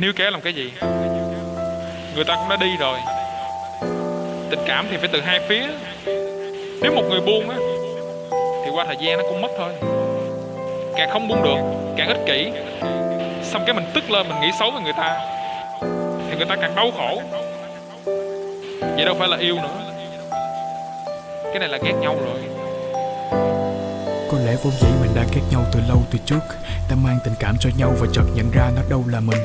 Níu kéo làm cái gì? Người ta cũng đã đi rồi. Tình cảm thì phải từ hai phía. Nếu một người buông á, Thì qua thời gian nó cũng mất thôi. Càng không buông được, Càng ích kỷ. Xong cái mình tức lên, mình nghĩ xấu về người ta, Thì người ta càng đau khổ. Vậy đâu phải là yêu nữa. Cái này là ghét nhau rồi lẽ vốn dĩ mình đã ghét nhau từ lâu từ trước. Ta mang tình cảm cho nhau và chợt nhận ra nó đâu là mình.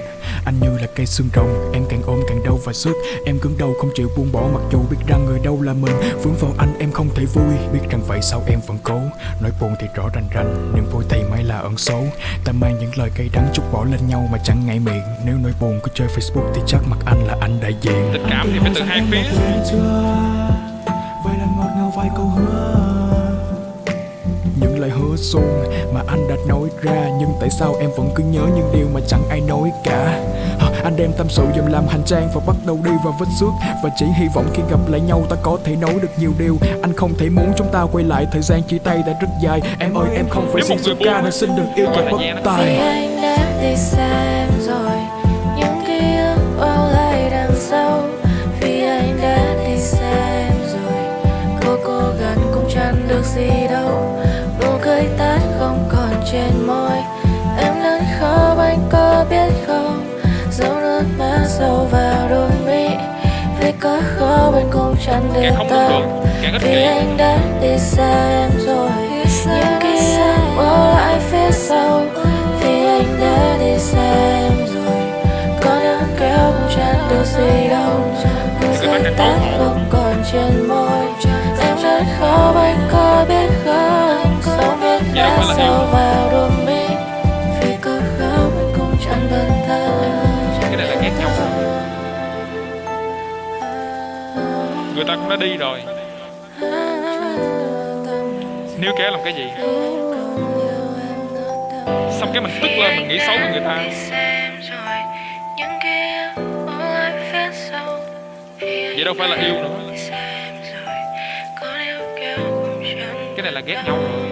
Anh như là cây xương rồng, em càng ôm càng đau và sức Em cứng đầu không chịu buông bỏ mặc dù biết rằng người đâu là mình. Vướng vào anh em không thể vui, biết rằng vậy sao em vẫn cố. Nỗi buồn thì rõ rành rành, niềm vui thì may là ẩn số. Ta mang những lời cay đắng chút bỏ lên nhau mà chẳng ngại miệng. Nếu nỗi buồn cứ chơi Facebook thì chắc mặt anh là anh đại diện. Tình cảm thì phải từ hai phía hứa xuông mà anh đã nói ra. Nhưng tại sao em vẫn cứ nhớ những điều mà chẳng ai nói cả? Anh đem tâm sự dùm làm hành trang và bắt đầu đi vào vết xước. Và chỉ hy vọng khi gặp lại nhau ta có thể nói được nhiều điều. Anh không thể muốn chúng ta quay lại thời gian chia tay đã rất dài. Em ơi em không phải xin số ca nên xin đừng yêu kẻ thời bất gian nó- tài. Vì anh đã đi xa em rồi Những ký ức bao lại đằng sau. Vì anh đã đi xa em rồi Cô cô gần cũng chẳng được gì có biết không? Dấu nước mắt sâu vào đôi mi. Vì có khóc anh cũng chẳng để tâm. vì anh đã đi xa em rồi. Những ký ức bỏ lại phía sau. Vì anh đã đi xa em rồi. Có những kéo cũng chẳng được gì đâu. Nụ cười tắt không còn Người ta cũng đã đi rồi. Níu kéo làm cái gì? Xong cái mình tức lên, mình nghĩ xấu về người ta. Vậy đâu phải là yêu nữa. Cái này là ghét nhau. rồi